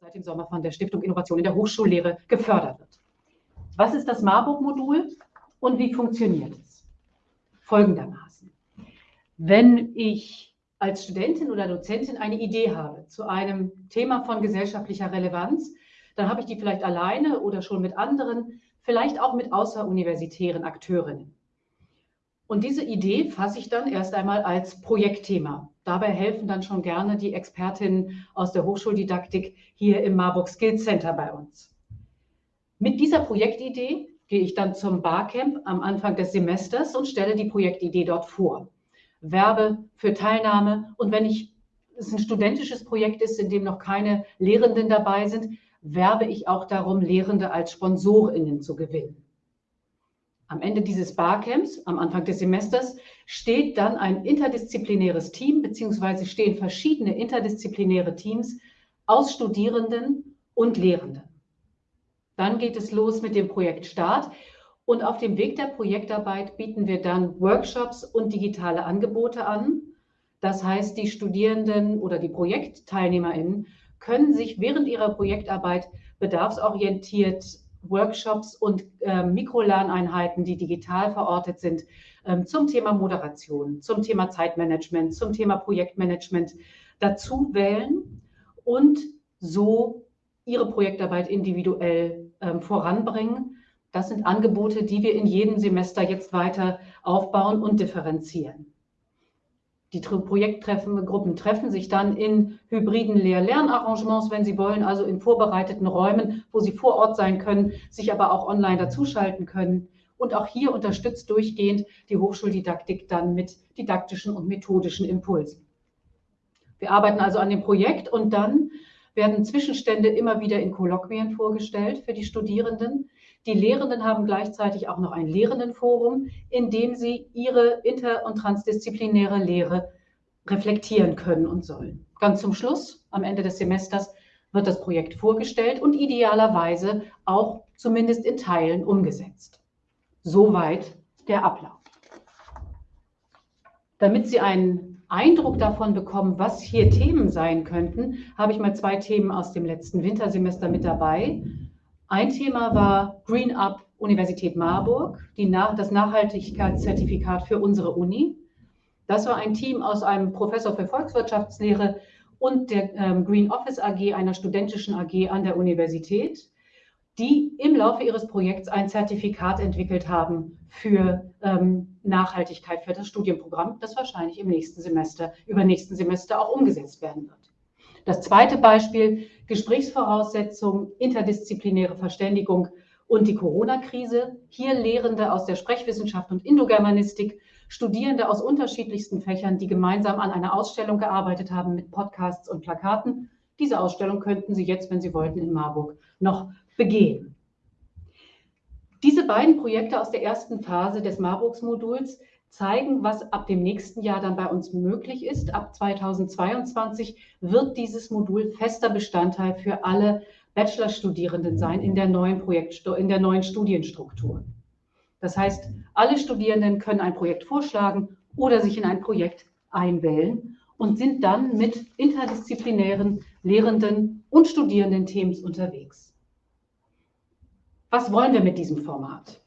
seit dem Sommer von der Stiftung Innovation in der Hochschullehre gefördert wird. Was ist das Marburg-Modul und wie funktioniert es? Folgendermaßen. Wenn ich als Studentin oder Dozentin eine Idee habe zu einem Thema von gesellschaftlicher Relevanz, dann habe ich die vielleicht alleine oder schon mit anderen, vielleicht auch mit außeruniversitären Akteurinnen. Und diese Idee fasse ich dann erst einmal als Projektthema. Dabei helfen dann schon gerne die Expertinnen aus der Hochschuldidaktik hier im Marburg Skills Center bei uns. Mit dieser Projektidee gehe ich dann zum Barcamp am Anfang des Semesters und stelle die Projektidee dort vor. Werbe für Teilnahme und wenn ich, es ein studentisches Projekt ist, in dem noch keine Lehrenden dabei sind, werbe ich auch darum, Lehrende als SponsorInnen zu gewinnen. Am Ende dieses Barcamps, am Anfang des Semesters, steht dann ein interdisziplinäres Team, beziehungsweise stehen verschiedene interdisziplinäre Teams aus Studierenden und Lehrenden. Dann geht es los mit dem Projektstart und auf dem Weg der Projektarbeit bieten wir dann Workshops und digitale Angebote an. Das heißt, die Studierenden oder die ProjektteilnehmerInnen können sich während ihrer Projektarbeit bedarfsorientiert Workshops und äh, Mikrolerneinheiten, die digital verortet sind, ähm, zum Thema Moderation, zum Thema Zeitmanagement, zum Thema Projektmanagement dazu wählen und so ihre Projektarbeit individuell ähm, voranbringen. Das sind Angebote, die wir in jedem Semester jetzt weiter aufbauen und differenzieren. Die Projekttreffen, treffen sich dann in hybriden Lehr-Lernarrangements, wenn sie wollen, also in vorbereiteten Räumen, wo sie vor Ort sein können, sich aber auch online dazuschalten können. Und auch hier unterstützt durchgehend die Hochschuldidaktik dann mit didaktischen und methodischen Impulsen. Wir arbeiten also an dem Projekt und dann werden Zwischenstände immer wieder in Kolloquien vorgestellt für die Studierenden. Die Lehrenden haben gleichzeitig auch noch ein Lehrendenforum, in dem sie ihre inter- und transdisziplinäre Lehre reflektieren können und sollen. Ganz zum Schluss, am Ende des Semesters, wird das Projekt vorgestellt und idealerweise auch zumindest in Teilen umgesetzt. Soweit der Ablauf. Damit Sie einen Eindruck davon bekommen, was hier Themen sein könnten, habe ich mal zwei Themen aus dem letzten Wintersemester mit dabei. Ein Thema war Green Up Universität Marburg, Nach das Nachhaltigkeitszertifikat für unsere Uni. Das war ein Team aus einem Professor für Volkswirtschaftslehre und der ähm, Green Office AG, einer studentischen AG an der Universität, die im Laufe ihres Projekts ein Zertifikat entwickelt haben für ähm, Nachhaltigkeit für das Studienprogramm, das wahrscheinlich im nächsten Semester, übernächsten Semester auch umgesetzt werden wird. Das zweite Beispiel, Gesprächsvoraussetzungen, interdisziplinäre Verständigung und die Corona-Krise. Hier Lehrende aus der Sprechwissenschaft und Indogermanistik, Studierende aus unterschiedlichsten Fächern, die gemeinsam an einer Ausstellung gearbeitet haben mit Podcasts und Plakaten. Diese Ausstellung könnten Sie jetzt, wenn Sie wollten, in Marburg noch begehen. Diese beiden Projekte aus der ersten Phase des Marburgs-Moduls zeigen, was ab dem nächsten Jahr dann bei uns möglich ist. Ab 2022 wird dieses Modul fester Bestandteil für alle Bachelorstudierenden sein in der neuen Projekt, in der neuen Studienstruktur. Das heißt, alle Studierenden können ein Projekt vorschlagen oder sich in ein Projekt einwählen und sind dann mit interdisziplinären Lehrenden und Studierenden-Teams unterwegs. Was wollen wir mit diesem Format?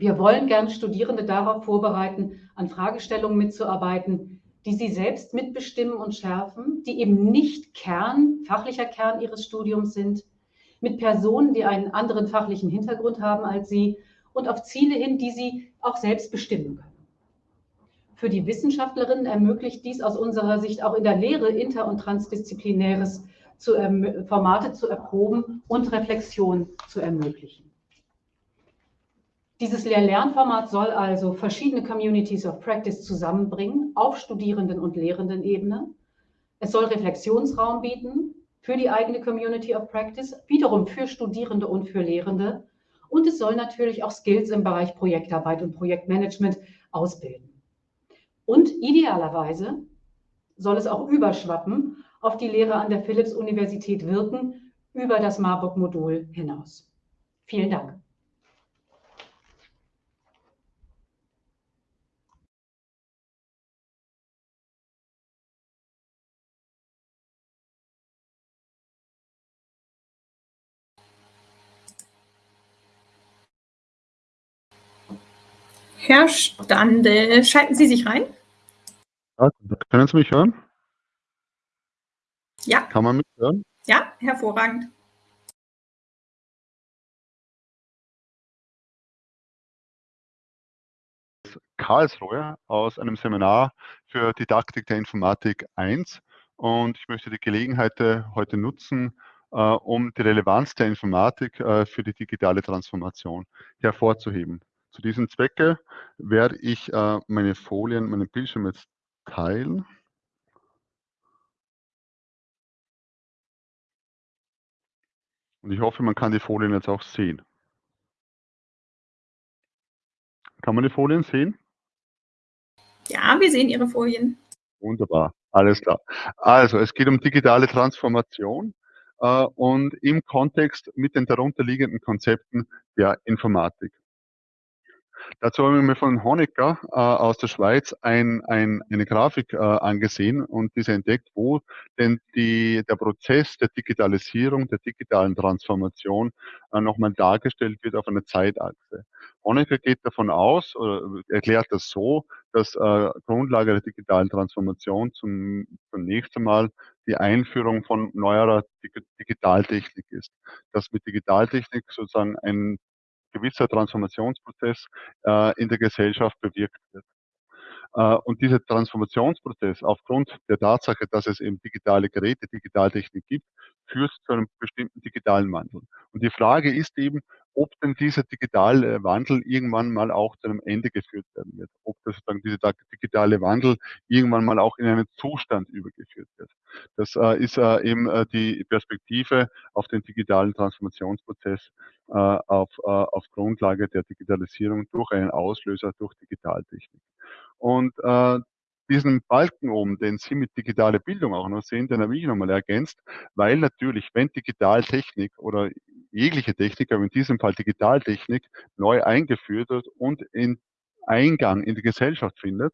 Wir wollen gerne Studierende darauf vorbereiten, an Fragestellungen mitzuarbeiten, die sie selbst mitbestimmen und schärfen, die eben nicht Kern, fachlicher Kern ihres Studiums sind, mit Personen, die einen anderen fachlichen Hintergrund haben als sie und auf Ziele hin, die sie auch selbst bestimmen können. Für die Wissenschaftlerinnen ermöglicht dies aus unserer Sicht auch in der Lehre inter- und transdisziplinäres zu, Formate zu erproben und Reflexion zu ermöglichen. Dieses Lehr-Lernformat soll also verschiedene Communities of Practice zusammenbringen auf Studierenden- und Lehrendenebene. Es soll Reflexionsraum bieten für die eigene Community of Practice, wiederum für Studierende und für Lehrende. Und es soll natürlich auch Skills im Bereich Projektarbeit und Projektmanagement ausbilden. Und idealerweise soll es auch überschwappen auf die Lehre an der Philipps-Universität wirken, über das Marburg-Modul hinaus. Vielen Dank. Herr Stande, schalten Sie sich rein? Ja, können Sie mich hören? Ja. Kann man mich hören? Ja, hervorragend. Karlsruhe aus einem Seminar für Didaktik der Informatik 1 und ich möchte die Gelegenheit äh, heute nutzen, äh, um die Relevanz der Informatik äh, für die digitale Transformation hervorzuheben. Zu diesem Zwecke werde ich meine Folien, meinen Bildschirm jetzt teilen. Und ich hoffe, man kann die Folien jetzt auch sehen. Kann man die Folien sehen? Ja, wir sehen Ihre Folien. Wunderbar, alles klar. Also, es geht um digitale Transformation äh, und im Kontext mit den darunterliegenden Konzepten der Informatik. Dazu habe ich mir von Honecker äh, aus der Schweiz ein, ein, eine Grafik äh, angesehen und diese entdeckt, wo denn die, der Prozess der Digitalisierung, der digitalen Transformation äh, nochmal dargestellt wird auf einer Zeitachse. Honecker geht davon aus, oder erklärt das so, dass äh, Grundlage der digitalen Transformation zum, zunächst einmal die Einführung von neuerer Digitaltechnik ist. Dass mit Digitaltechnik sozusagen ein gewisser Transformationsprozess äh, in der Gesellschaft bewirkt wird. Äh, und dieser Transformationsprozess aufgrund der Tatsache, dass es eben digitale Geräte, Digitaltechnik gibt, führt zu einem bestimmten digitalen Wandel. Und die Frage ist eben, ob denn dieser digitale Wandel irgendwann mal auch zu einem Ende geführt werden wird. Ob das sozusagen dieser digitale Wandel irgendwann mal auch in einen Zustand übergeführt wird. Das äh, ist äh, eben die Perspektive auf den digitalen Transformationsprozess auf, auf Grundlage der Digitalisierung durch einen Auslöser, durch Digitaltechnik. Und äh, diesen Balken oben, den Sie mit digitale Bildung auch noch sehen, den habe ich nochmal ergänzt, weil natürlich, wenn Digitaltechnik oder jegliche Technik, aber in diesem Fall Digitaltechnik, neu eingeführt wird und in Eingang in die Gesellschaft findet,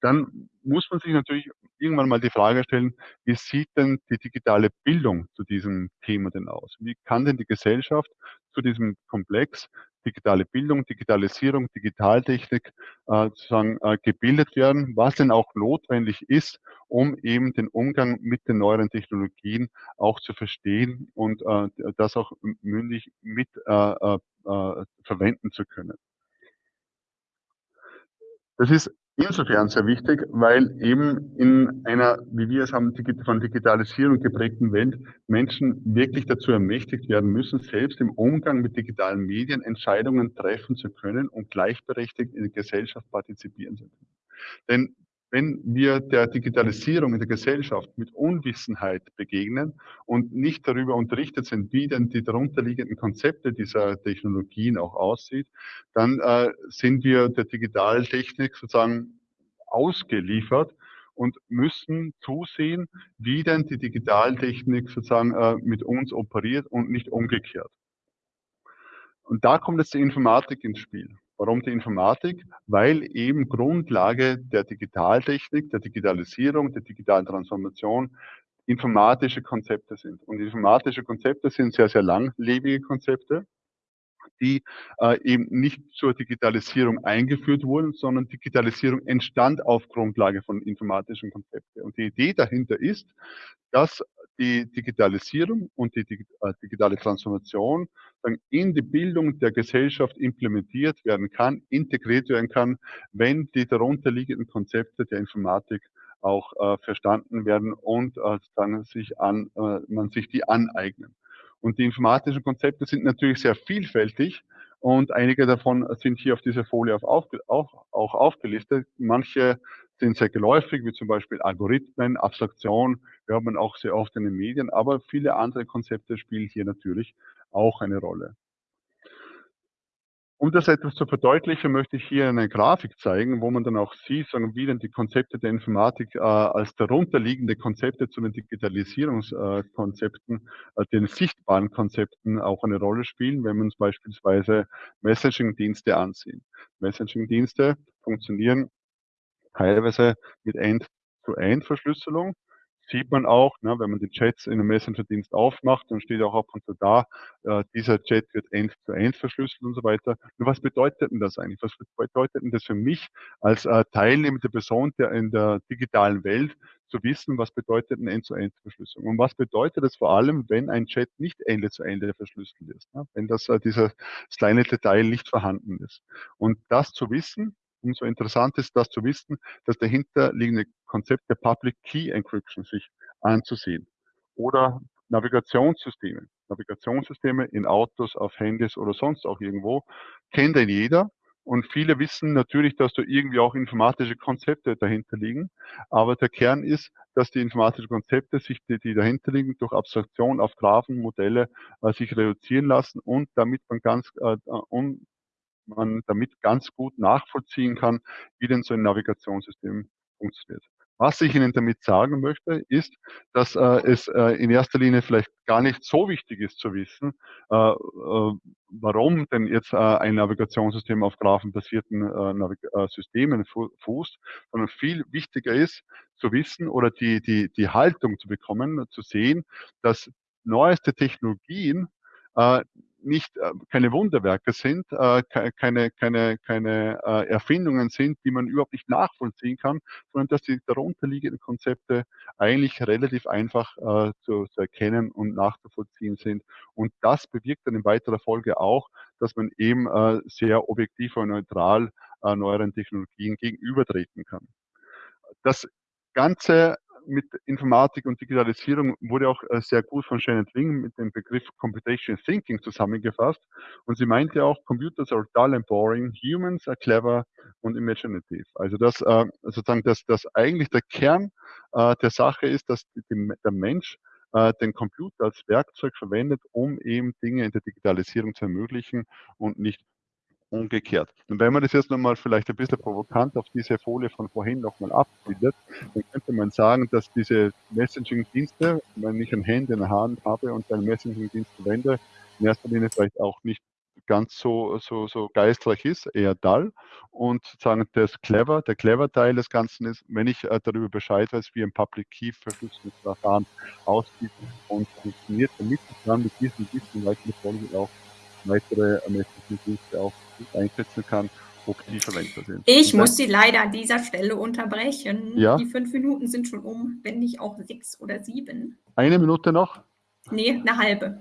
dann muss man sich natürlich irgendwann mal die Frage stellen, wie sieht denn die digitale Bildung zu diesem Thema denn aus? Wie kann denn die Gesellschaft zu diesem Komplex digitale Bildung, Digitalisierung, Digitaltechnik äh, sozusagen äh, gebildet werden, was denn auch notwendig ist, um eben den Umgang mit den neueren Technologien auch zu verstehen und äh, das auch mündig mit äh, äh, äh verwenden zu können. Das ist insofern sehr wichtig, weil eben in einer, wie wir es haben, von Digitalisierung geprägten Welt Menschen wirklich dazu ermächtigt werden müssen, selbst im Umgang mit digitalen Medien Entscheidungen treffen zu können und gleichberechtigt in der Gesellschaft partizipieren zu können. Denn wenn wir der Digitalisierung in der Gesellschaft mit Unwissenheit begegnen und nicht darüber unterrichtet sind, wie denn die darunterliegenden Konzepte dieser Technologien auch aussieht, dann äh, sind wir der Digitaltechnik sozusagen ausgeliefert und müssen zusehen, wie denn die Digitaltechnik sozusagen äh, mit uns operiert und nicht umgekehrt. Und da kommt jetzt die Informatik ins Spiel. Warum die Informatik? Weil eben Grundlage der Digitaltechnik, der Digitalisierung, der digitalen Transformation informatische Konzepte sind. Und informatische Konzepte sind sehr, sehr langlebige Konzepte, die äh, eben nicht zur Digitalisierung eingeführt wurden, sondern Digitalisierung entstand auf Grundlage von informatischen Konzepten. Und die Idee dahinter ist, dass die Digitalisierung und die äh, digitale Transformation in die Bildung der Gesellschaft implementiert werden kann, integriert werden kann, wenn die darunterliegenden Konzepte der Informatik auch äh, verstanden werden und äh, dann sich an, äh, man sich die aneignen. Und die informatischen Konzepte sind natürlich sehr vielfältig und einige davon sind hier auf dieser Folie auf, auch, auch aufgelistet. Manche sind sehr geläufig, wie zum Beispiel Algorithmen, Abstraktion, hört man auch sehr oft in den Medien, aber viele andere Konzepte spielen hier natürlich auch eine Rolle. Um das etwas zu verdeutlichen, möchte ich hier eine Grafik zeigen, wo man dann auch sieht, wie denn die Konzepte der Informatik äh, als darunterliegende Konzepte zu den Digitalisierungskonzepten, äh, den sichtbaren Konzepten auch eine Rolle spielen, wenn wir uns beispielsweise Messaging-Dienste ansehen. Messaging-Dienste funktionieren teilweise mit End-to-End-Verschlüsselung. sieht man auch, ne, wenn man die Chats in einem Messenger-Dienst aufmacht, dann steht auch ab und zu da, äh, dieser Chat wird end-zu-end verschlüsselt und so weiter. Nur was bedeutet denn das eigentlich? Was bedeutet denn das für mich als äh, teilnehmende Person der in der digitalen Welt zu wissen, was bedeutet eine End-zu-End-Verschlüsselung? Und was bedeutet es vor allem, wenn ein Chat nicht Ende zu Ende verschlüsselt ist, ne? wenn das, äh, dieses kleine Detail nicht vorhanden ist. Und das zu wissen, umso interessant ist das zu wissen, das dahinterliegende Konzept der Public Key Encryption sich anzusehen. Oder Navigationssysteme. Navigationssysteme in Autos, auf Handys oder sonst auch irgendwo, kennt denn jeder. Und viele wissen natürlich, dass da irgendwie auch informatische Konzepte dahinter liegen. Aber der Kern ist, dass die informatischen Konzepte sich, die, die dahinter liegen, durch Abstraktion auf Graphenmodelle äh, sich reduzieren lassen und damit man ganz, äh, um, man damit ganz gut nachvollziehen kann, wie denn so ein Navigationssystem funktioniert. Was ich Ihnen damit sagen möchte, ist, dass äh, es äh, in erster Linie vielleicht gar nicht so wichtig ist zu wissen, äh, äh warum denn jetzt äh, ein Navigationssystem auf graphenbasierten äh, Systemen fußt, sondern viel wichtiger ist zu wissen oder die, die, die Haltung zu bekommen, zu sehen, dass neueste Technologien nicht äh, keine Wunderwerke sind, äh, keine, keine, keine äh, Erfindungen sind, die man überhaupt nicht nachvollziehen kann, sondern dass die darunterliegenden Konzepte eigentlich relativ einfach zu, zu erkennen und nachzuvollziehen sind. Und das bewirkt dann in weiterer Folge auch, dass man eben sehr objektiv und neutral neueren Technologien gegenübertreten kann. Das Ganze mit Informatik und Digitalisierung wurde auch äh, sehr gut von Shannon Wing mit dem Begriff Computational Thinking zusammengefasst. Und sie meinte auch, Computers are dull and boring, humans are clever und imaginative. Also das äh, sozusagen, dass das eigentlich der Kern äh, der Sache ist, dass der Mensch den Computer als Werkzeug verwendet, um eben Dinge in der Digitalisierung zu ermöglichen und nicht umgekehrt. Und wenn man das jetzt nochmal vielleicht ein bisschen provokant auf diese Folie von vorhin nochmal abbildet, dann könnte man sagen, dass diese Messaging-Dienste, wenn ich ein Handy in der Hand habe und einen Messaging-Dienst verwende, in erster Linie vielleicht auch nicht ganz so, so, so geistreich ist, eher dull. Und sagen, das clever, der clever Teil des Ganzen ist, wenn ich äh, darüber Bescheid weiß, wie ein Public Key Verschlüsselungsverfahren aussieht und funktioniert, damit ich dann mit diesem Wissen weiter auch weitere Ermessungsdienste auch einsetzen kann, ob die verwendbar sind. Ich Und muss Sie leider an dieser Stelle unterbrechen. Ja? Die fünf Minuten sind schon um, wenn nicht auch sechs oder sieben. Eine Minute noch? Nee, eine halbe.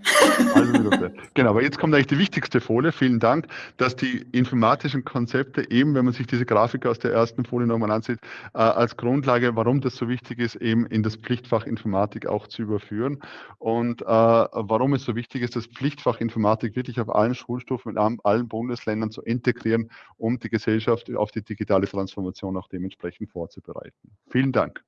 halbe Minute. Genau, aber jetzt kommt eigentlich die wichtigste Folie. Vielen Dank, dass die informatischen Konzepte eben, wenn man sich diese Grafik aus der ersten Folie nochmal ansieht, äh, als Grundlage, warum das so wichtig ist, eben in das Pflichtfach Informatik auch zu überführen. Und äh, warum es so wichtig ist, das Pflichtfach Informatik wirklich auf allen Schulstufen in allen Bundesländern zu integrieren, um die Gesellschaft auf die digitale Transformation auch dementsprechend vorzubereiten. Vielen Dank.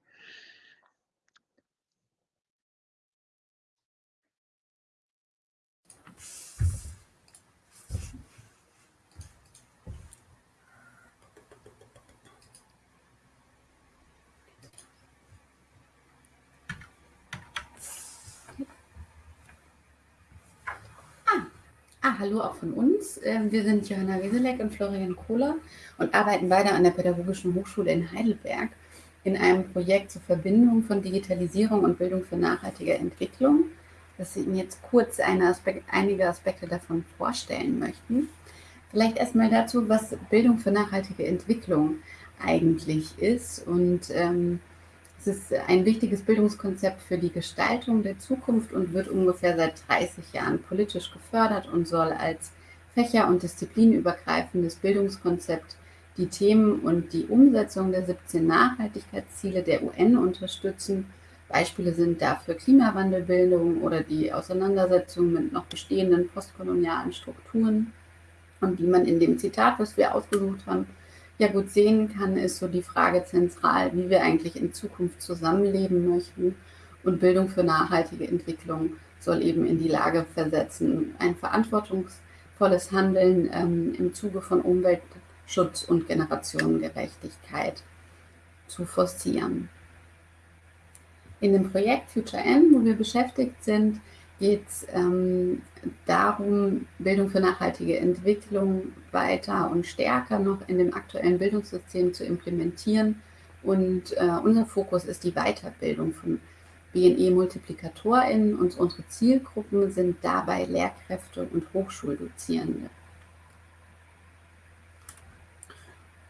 Ah, hallo auch von uns. Ähm, wir sind Johanna Wieselek und Florian Kohler und arbeiten beide an der Pädagogischen Hochschule in Heidelberg in einem Projekt zur Verbindung von Digitalisierung und Bildung für nachhaltige Entwicklung, das Sie Ihnen jetzt kurz Aspekt, einige Aspekte davon vorstellen möchten. Vielleicht erstmal dazu, was Bildung für nachhaltige Entwicklung eigentlich ist und ähm, es ist ein wichtiges Bildungskonzept für die Gestaltung der Zukunft und wird ungefähr seit 30 Jahren politisch gefördert und soll als fächer- und disziplinübergreifendes Bildungskonzept die Themen und die Umsetzung der 17 Nachhaltigkeitsziele der UN unterstützen. Beispiele sind dafür Klimawandelbildung oder die Auseinandersetzung mit noch bestehenden postkolonialen Strukturen. Und wie man in dem Zitat, was wir ausgesucht haben, ja gut sehen kann, ist so die Frage zentral, wie wir eigentlich in Zukunft zusammenleben möchten. Und Bildung für nachhaltige Entwicklung soll eben in die Lage versetzen, ein verantwortungsvolles Handeln ähm, im Zuge von Umweltschutz und Generationengerechtigkeit zu forcieren. In dem Projekt Future N, wo wir beschäftigt sind, geht es ähm, darum, Bildung für nachhaltige Entwicklung weiter und stärker noch in dem aktuellen Bildungssystem zu implementieren. Und äh, unser Fokus ist die Weiterbildung von BNE-MultiplikatorInnen und unsere Zielgruppen sind dabei Lehrkräfte und Hochschuldozierende.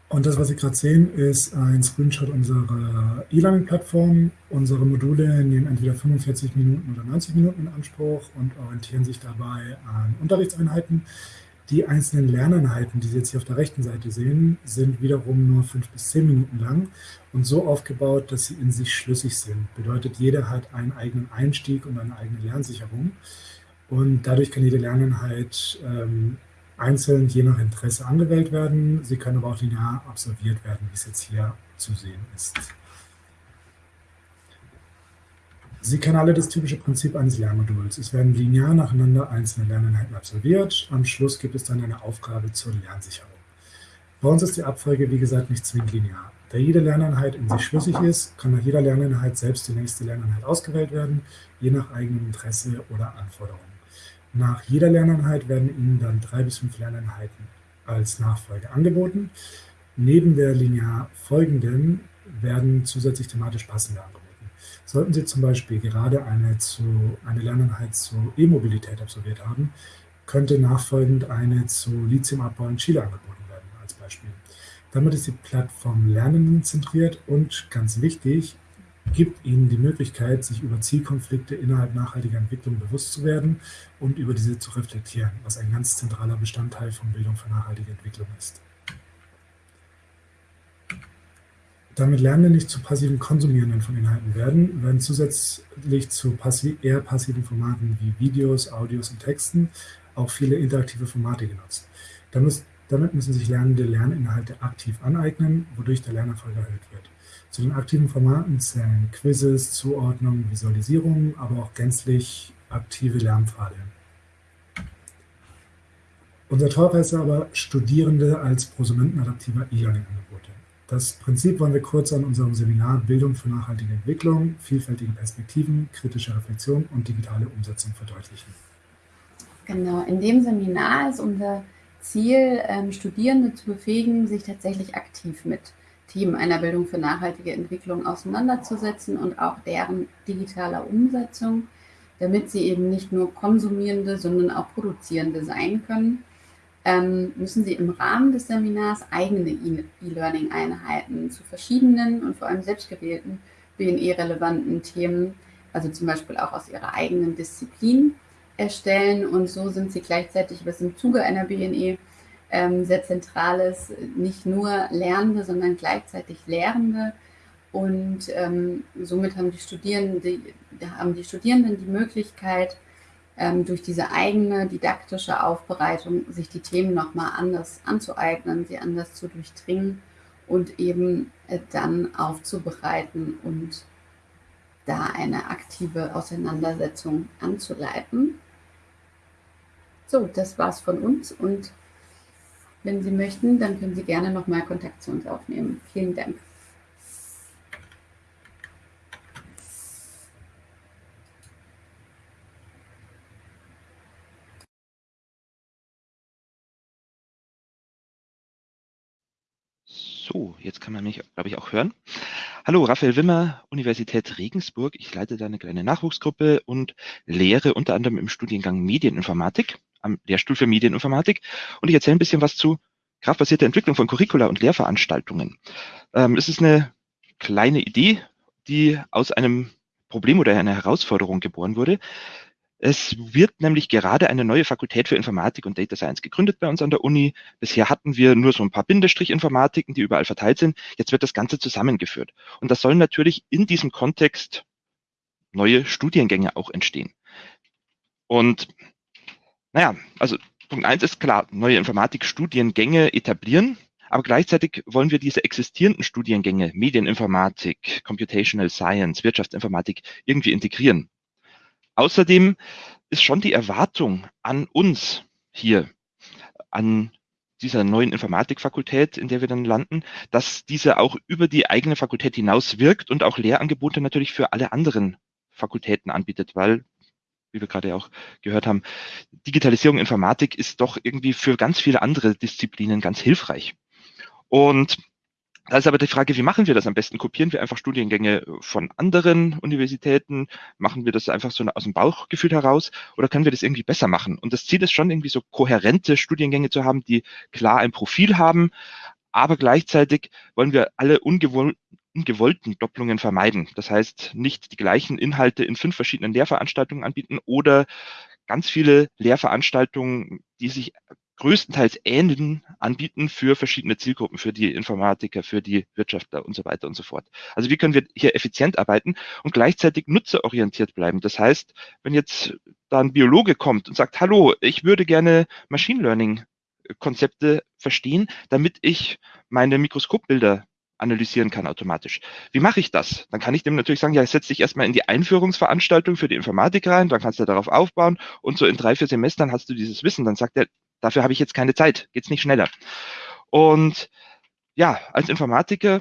Und das, was Sie gerade sehen, ist ein Screenshot unserer E-Learning-Plattform. Unsere Module nehmen entweder 45 Minuten oder 90 Minuten in Anspruch und orientieren sich dabei an Unterrichtseinheiten. Die einzelnen Lerneinheiten, die Sie jetzt hier auf der rechten Seite sehen, sind wiederum nur fünf bis zehn Minuten lang und so aufgebaut, dass sie in sich schlüssig sind. Bedeutet, jeder hat einen eigenen Einstieg und eine eigene Lernsicherung. Und dadurch kann jede Lerneinheit ähm, einzeln je nach Interesse angewählt werden. Sie können aber auch linear absolviert werden, wie es jetzt hier zu sehen ist. Sie kennen alle das typische Prinzip eines Lernmoduls. Es werden linear nacheinander einzelne Lerneinheiten absolviert. Am Schluss gibt es dann eine Aufgabe zur Lernsicherung. Bei uns ist die Abfolge, wie gesagt, nicht zwingend linear. Da jede Lerneinheit in sich schlüssig ist, kann nach jeder Lerneinheit selbst die nächste Lerneinheit ausgewählt werden, je nach eigenem Interesse oder Anforderungen. Nach jeder Lerneinheit werden Ihnen dann drei bis fünf Lerneinheiten als Nachfolge angeboten. Neben der linear folgenden werden zusätzlich thematisch passende angeboten. Sollten Sie zum Beispiel gerade eine, zu, eine Lerneinheit zur E-Mobilität absolviert haben, könnte nachfolgend eine zu Lithiumabbau in Chile angeboten werden, als Beispiel. Damit ist die Plattform Lernenden zentriert und, ganz wichtig, gibt ihnen die Möglichkeit, sich über Zielkonflikte innerhalb nachhaltiger Entwicklung bewusst zu werden und über diese zu reflektieren, was ein ganz zentraler Bestandteil von Bildung für nachhaltige Entwicklung ist. Damit Lernende nicht zu passiven Konsumierenden von Inhalten werden, werden zusätzlich zu passi eher passiven Formaten wie Videos, Audios und Texten auch viele interaktive Formate genutzt. Damit müssen sich Lernende Lerninhalte aktiv aneignen, wodurch der Lernerfolg erhöht wird. Zu den aktiven Formaten zählen Quizzes, Zuordnungen, Visualisierungen, aber auch gänzlich aktive Lernpfade. Unser Talk heißt aber Studierende als prosumentenadaptiver E-Learning-Angebote. Das Prinzip wollen wir kurz an unserem Seminar Bildung für nachhaltige Entwicklung, vielfältige Perspektiven, kritische Reflexion und digitale Umsetzung verdeutlichen. Genau, in dem Seminar ist unser Ziel, ähm, Studierende zu befähigen, sich tatsächlich aktiv mit Themen einer Bildung für nachhaltige Entwicklung auseinanderzusetzen und auch deren digitaler Umsetzung, damit sie eben nicht nur Konsumierende, sondern auch Produzierende sein können, ähm, müssen sie im Rahmen des Seminars eigene E-Learning-Einheiten zu verschiedenen und vor allem selbstgewählten BNE-relevanten Themen, also zum Beispiel auch aus ihrer eigenen Disziplin, erstellen. Und so sind sie gleichzeitig, was im Zuge einer BNE ähm, sehr zentrales, nicht nur Lernende, sondern gleichzeitig Lehrende. Und ähm, somit haben die, Studierenden die, haben die Studierenden die Möglichkeit, ähm, durch diese eigene didaktische Aufbereitung sich die Themen nochmal anders anzueignen, sie anders zu durchdringen und eben äh, dann aufzubereiten und da eine aktive Auseinandersetzung anzuleiten. So, das war's von uns und wenn Sie möchten, dann können Sie gerne nochmal Kontakt zu uns aufnehmen. Vielen Dank. So, jetzt kann man mich, glaube ich, auch hören. Hallo, Raphael Wimmer, Universität Regensburg. Ich leite da eine kleine Nachwuchsgruppe und lehre unter anderem im Studiengang Medieninformatik am Lehrstuhl für Medieninformatik. Und ich erzähle ein bisschen was zu kraftbasierter Entwicklung von Curricula und Lehrveranstaltungen. Ähm, es ist eine kleine Idee, die aus einem Problem oder einer Herausforderung geboren wurde. Es wird nämlich gerade eine neue Fakultät für Informatik und Data Science gegründet bei uns an der Uni. Bisher hatten wir nur so ein paar Bindestrich-Informatiken, die überall verteilt sind. Jetzt wird das Ganze zusammengeführt. Und das sollen natürlich in diesem Kontext neue Studiengänge auch entstehen. Und naja, also Punkt eins ist klar, neue Informatikstudiengänge etablieren, aber gleichzeitig wollen wir diese existierenden Studiengänge, Medieninformatik, Computational Science, Wirtschaftsinformatik, irgendwie integrieren. Außerdem ist schon die Erwartung an uns hier, an dieser neuen Informatikfakultät, in der wir dann landen, dass diese auch über die eigene Fakultät hinaus wirkt und auch Lehrangebote natürlich für alle anderen Fakultäten anbietet, weil wie wir gerade auch gehört haben, Digitalisierung, Informatik ist doch irgendwie für ganz viele andere Disziplinen ganz hilfreich. Und Da ist aber die Frage, wie machen wir das am besten? Kopieren wir einfach Studiengänge von anderen Universitäten? Machen wir das einfach so aus dem Bauchgefühl heraus? Oder können wir das irgendwie besser machen? Und das Ziel ist schon irgendwie so kohärente Studiengänge zu haben, die klar ein Profil haben, aber gleichzeitig wollen wir alle ungewoll ungewollten Doppelungen vermeiden. Das heißt, nicht die gleichen Inhalte in fünf verschiedenen Lehrveranstaltungen anbieten oder ganz viele Lehrveranstaltungen, die sich größtenteils ähneln, anbieten für verschiedene Zielgruppen, für die Informatiker, für die Wirtschaftler und so weiter und so fort. Also wie können wir hier effizient arbeiten und gleichzeitig nutzerorientiert bleiben? Das heißt, wenn jetzt da ein Biologe kommt und sagt, hallo, ich würde gerne Machine Learning Konzepte verstehen, damit ich meine Mikroskopbilder analysieren kann automatisch. Wie mache ich das? Dann kann ich dem natürlich sagen, ja, setz dich erstmal in die Einführungsveranstaltung für die Informatik rein, dann kannst du darauf aufbauen und so in drei, vier Semestern hast du dieses Wissen. Dann sagt er, dafür habe ich jetzt keine Zeit, geht's nicht schneller. Und ja, als Informatiker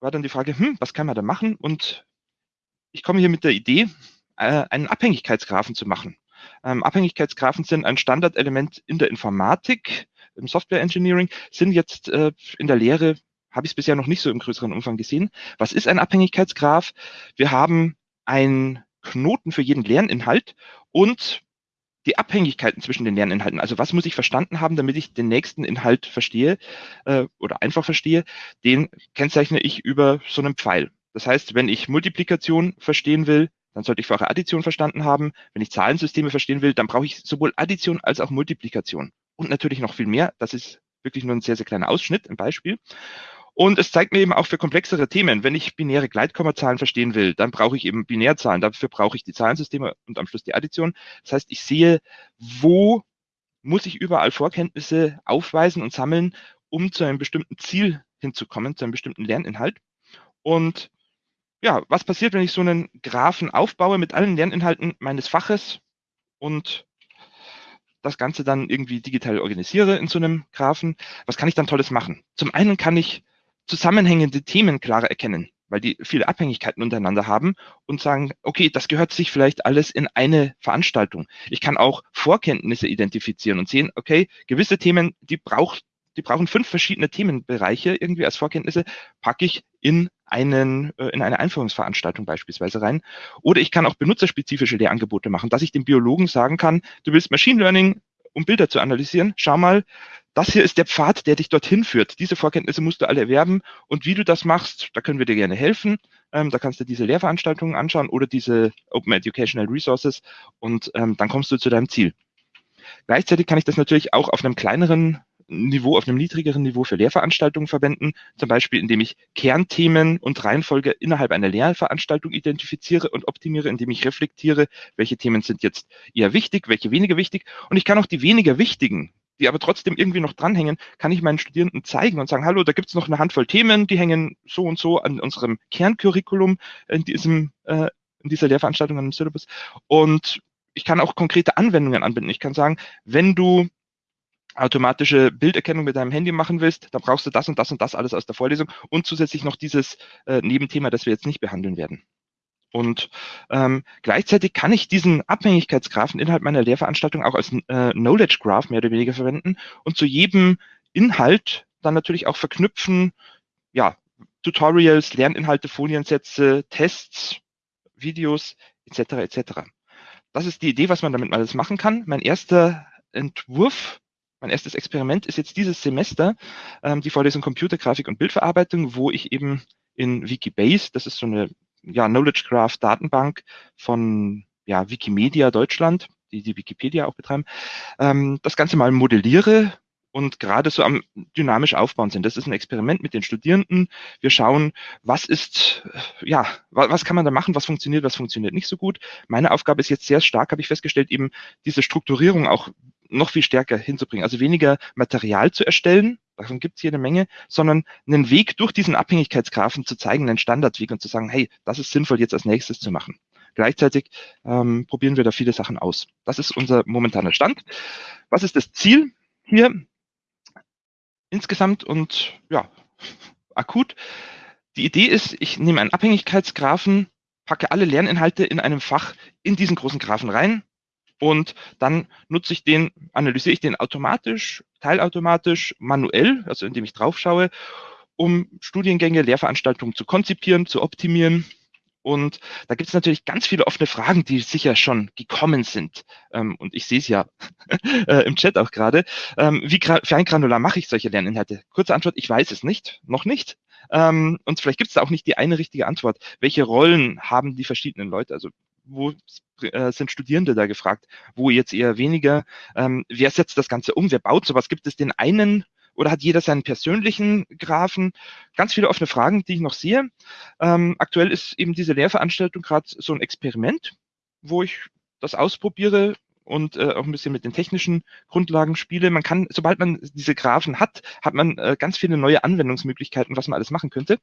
war dann die Frage, hm, was kann man da machen? Und ich komme hier mit der Idee, äh, einen Abhängigkeitsgraphen zu machen. Ähm, Abhängigkeitsgraphen sind ein Standardelement in der Informatik, im Software Engineering, sind jetzt äh, in der Lehre habe ich es bisher noch nicht so im größeren Umfang gesehen. Was ist ein Abhängigkeitsgraph? Wir haben einen Knoten für jeden Lerninhalt und die Abhängigkeiten zwischen den Lerninhalten. Also was muss ich verstanden haben, damit ich den nächsten Inhalt verstehe äh, oder einfach verstehe, den kennzeichne ich über so einen Pfeil. Das heißt, wenn ich Multiplikation verstehen will, dann sollte ich vorher Addition verstanden haben. Wenn ich Zahlensysteme verstehen will, dann brauche ich sowohl Addition als auch Multiplikation. Und natürlich noch viel mehr. Das ist wirklich nur ein sehr, sehr kleiner Ausschnitt, ein Beispiel. Und es zeigt mir eben auch für komplexere Themen, wenn ich binäre Gleitkommazahlen verstehen will, dann brauche ich eben Binärzahlen. Dafür brauche ich die Zahlensysteme und am Schluss die Addition. Das heißt, ich sehe, wo muss ich überall Vorkenntnisse aufweisen und sammeln, um zu einem bestimmten Ziel hinzukommen, zu einem bestimmten Lerninhalt. Und ja, was passiert, wenn ich so einen Graphen aufbaue mit allen Lerninhalten meines Faches und das Ganze dann irgendwie digital organisiere in so einem Graphen? Was kann ich dann Tolles machen? Zum einen kann ich zusammenhängende Themen klarer erkennen, weil die viele Abhängigkeiten untereinander haben und sagen, okay, das gehört sich vielleicht alles in eine Veranstaltung. Ich kann auch Vorkenntnisse identifizieren und sehen, okay, gewisse Themen, die braucht die brauchen fünf verschiedene Themenbereiche irgendwie als Vorkenntnisse, packe ich in einen, äh, in eine Einführungsveranstaltung beispielsweise rein. Oder ich kann auch benutzerspezifische Lehrangebote machen, dass ich dem Biologen sagen kann, du willst Machine Learning, um Bilder zu analysieren. Schau mal, das hier ist der Pfad, der dich dorthin führt. Diese Vorkenntnisse musst du alle erwerben. Und wie du das machst, da können wir dir gerne helfen. Ähm, da kannst du diese Lehrveranstaltungen anschauen oder diese Open Educational Resources und ähm, dann kommst du zu deinem Ziel. Gleichzeitig kann ich das natürlich auch auf einem kleineren Niveau, auf einem niedrigeren Niveau für Lehrveranstaltungen verwenden, zum Beispiel indem ich Kernthemen und Reihenfolge innerhalb einer Lehrveranstaltung identifiziere und optimiere, indem ich reflektiere, welche Themen sind jetzt eher wichtig, welche weniger wichtig. Und ich kann auch die weniger wichtigen die aber trotzdem irgendwie noch dranhängen, kann ich meinen Studierenden zeigen und sagen, hallo, da gibt es noch eine Handvoll Themen, die hängen so und so an unserem Kerncurriculum in diesem äh, in dieser Lehrveranstaltung an dem Syllabus. Und ich kann auch konkrete Anwendungen anbinden. Ich kann sagen, wenn du automatische Bilderkennung mit deinem Handy machen willst, dann brauchst du das und das und das alles aus der Vorlesung und zusätzlich noch dieses äh, Nebenthema, das wir jetzt nicht behandeln werden. Und ähm, gleichzeitig kann ich diesen Abhängigkeitsgraphen innerhalb meiner Lehrveranstaltung auch als äh, Knowledge Graph mehr oder weniger verwenden und zu jedem Inhalt dann natürlich auch verknüpfen, ja, Tutorials, Lerninhalte, Foliensätze, Tests, Videos etc. etc. Das ist die Idee, was man damit alles machen kann. Mein erster Entwurf, mein erstes Experiment ist jetzt dieses Semester ähm, die Vorlesung Computergrafik und Bildverarbeitung, wo ich eben in Wikibase, das ist so eine ja, Knowledge Graph Datenbank von ja, Wikimedia Deutschland, die die Wikipedia auch betreiben, ähm, das Ganze mal modelliere und gerade so am dynamisch aufbauen sind. Das ist ein Experiment mit den Studierenden. Wir schauen, was ist, ja, was, was kann man da machen, was funktioniert, was funktioniert nicht so gut. Meine Aufgabe ist jetzt sehr stark, habe ich festgestellt, eben diese Strukturierung auch noch viel stärker hinzubringen. Also weniger Material zu erstellen, davon gibt es jede Menge, sondern einen Weg durch diesen Abhängigkeitsgrafen zu zeigen, einen Standardweg und zu sagen, hey, das ist sinnvoll jetzt als nächstes zu machen. Gleichzeitig ähm, probieren wir da viele Sachen aus. Das ist unser momentaner Stand. Was ist das Ziel hier? Insgesamt und ja, akut. Die Idee ist, ich nehme einen Abhängigkeitsgrafen, packe alle Lerninhalte in einem Fach in diesen großen Graphen rein, und dann nutze ich den, analysiere ich den automatisch, teilautomatisch, manuell, also indem ich drauf schaue um Studiengänge, Lehrveranstaltungen zu konzipieren, zu optimieren. Und da gibt es natürlich ganz viele offene Fragen, die sicher schon gekommen sind. Ähm, und ich sehe es ja äh, im Chat auch gerade. Ähm, wie feingranular mache ich solche Lerninhalte? Kurze Antwort, ich weiß es nicht, noch nicht. Ähm, und vielleicht gibt es da auch nicht die eine richtige Antwort. Welche Rollen haben die verschiedenen Leute? Also wo äh, sind Studierende da gefragt? Wo jetzt eher weniger? Ähm, wer setzt das Ganze um? Wer baut sowas? Gibt es den einen oder hat jeder seinen persönlichen Graphen? Ganz viele offene Fragen, die ich noch sehe. Ähm, aktuell ist eben diese Lehrveranstaltung gerade so ein Experiment, wo ich das ausprobiere, und äh, auch ein bisschen mit den technischen Grundlagen spiele. Man kann, sobald man diese Graphen hat, hat man äh, ganz viele neue Anwendungsmöglichkeiten, was man alles machen könnte.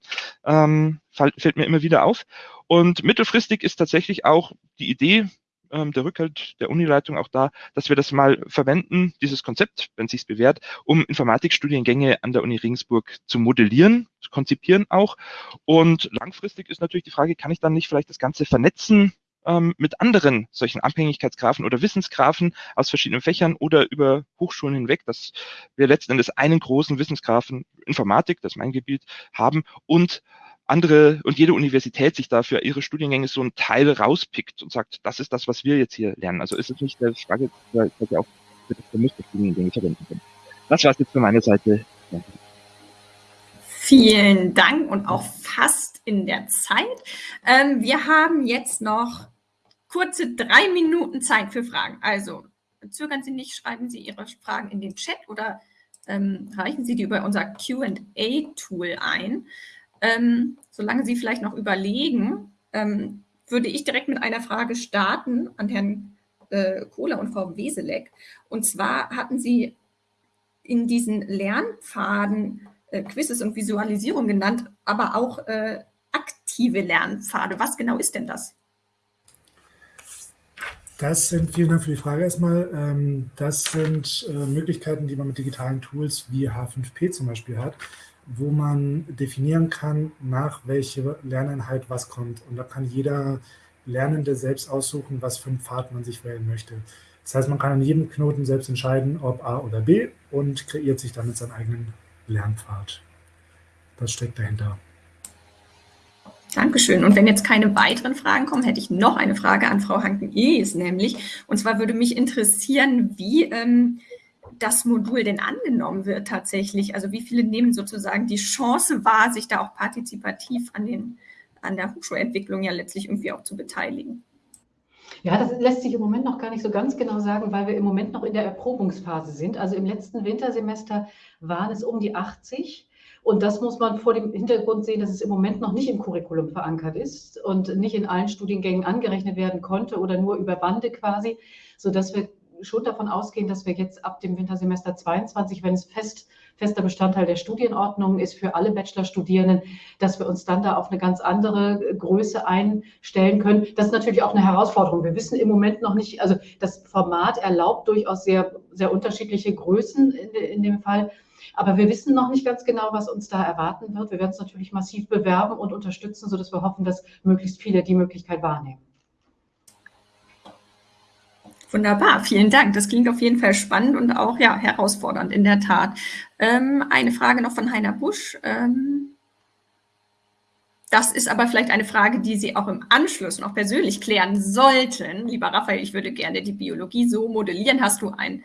Ähm, fällt, mir immer wieder auf. Und mittelfristig ist tatsächlich auch die Idee, ähm, der Rückhalt der Unileitung auch da, dass wir das mal verwenden, dieses Konzept, wenn es sich bewährt, um Informatikstudiengänge an der Uni Regensburg zu modellieren, zu konzipieren auch. Und langfristig ist natürlich die Frage, kann ich dann nicht vielleicht das Ganze vernetzen ähm, mit anderen solchen Abhängigkeitsgrafen oder Wissensgrafen aus verschiedenen Fächern oder über Hochschulen hinweg, dass wir letzten Endes einen großen Wissensgrafen Informatik, das ist mein Gebiet, haben und andere und jede Universität sich dafür ihre Studiengänge so einen Teil rauspickt und sagt, das ist das, was wir jetzt hier lernen. Also ist es nicht der Frage, dass wir auch für das Musterstudiengänge verwenden können. Das war es jetzt von meiner Seite. Vielen Dank und auch fast in der Zeit. Ähm, wir haben jetzt noch kurze drei Minuten Zeit für Fragen. Also zögern Sie nicht, schreiben Sie Ihre Fragen in den Chat oder ähm, reichen Sie die über unser QA-Tool ein. Ähm, solange Sie vielleicht noch überlegen, ähm, würde ich direkt mit einer Frage starten an Herrn äh, Kohler und Frau Weselek. Und zwar hatten Sie in diesen Lernpfaden äh, Quizzes und Visualisierung genannt, aber auch äh, aktive Lernpfade. Was genau ist denn das? Das sind, vielen Dank für die Frage erstmal. Ähm, das sind äh, Möglichkeiten, die man mit digitalen Tools wie H5P zum Beispiel hat, wo man definieren kann, nach welcher Lerneinheit was kommt. Und da kann jeder Lernende selbst aussuchen, was für einen Pfad man sich wählen möchte. Das heißt, man kann an jedem Knoten selbst entscheiden, ob A oder B und kreiert sich damit seinen eigenen Lernpfad. Das steckt dahinter. Dankeschön. Und wenn jetzt keine weiteren Fragen kommen, hätte ich noch eine Frage an Frau Hanken-Ees nämlich. Und zwar würde mich interessieren, wie ähm, das Modul denn angenommen wird tatsächlich. Also wie viele nehmen sozusagen die Chance wahr, sich da auch partizipativ an, den, an der Hochschulentwicklung ja letztlich irgendwie auch zu beteiligen. Ja, das lässt sich im Moment noch gar nicht so ganz genau sagen, weil wir im Moment noch in der Erprobungsphase sind. Also im letzten Wintersemester waren es um die 80 und das muss man vor dem Hintergrund sehen, dass es im Moment noch nicht im Curriculum verankert ist und nicht in allen Studiengängen angerechnet werden konnte oder nur über Bande quasi, sodass wir schon davon ausgehen, dass wir jetzt ab dem Wintersemester 22, wenn es fest, fester Bestandteil der Studienordnung ist für alle Bachelorstudierenden, dass wir uns dann da auf eine ganz andere Größe einstellen können. Das ist natürlich auch eine Herausforderung. Wir wissen im Moment noch nicht, also das Format erlaubt durchaus sehr, sehr unterschiedliche Größen in, in dem Fall. Aber wir wissen noch nicht ganz genau, was uns da erwarten wird. Wir werden es natürlich massiv bewerben und unterstützen, sodass wir hoffen, dass möglichst viele die Möglichkeit wahrnehmen. Wunderbar, vielen Dank. Das klingt auf jeden Fall spannend und auch ja, herausfordernd in der Tat. Ähm, eine Frage noch von Heiner Busch. Ähm, das ist aber vielleicht eine Frage, die Sie auch im Anschluss noch persönlich klären sollten. Lieber Raphael, ich würde gerne die Biologie so modellieren. Hast du ein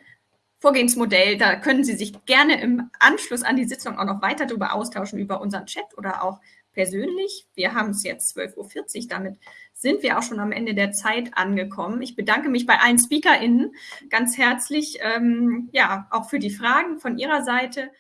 Vorgehensmodell. Da können Sie sich gerne im Anschluss an die Sitzung auch noch weiter darüber austauschen, über unseren Chat oder auch persönlich. Wir haben es jetzt 12.40 Uhr, damit sind wir auch schon am Ende der Zeit angekommen. Ich bedanke mich bei allen SpeakerInnen ganz herzlich, ähm, ja, auch für die Fragen von Ihrer Seite.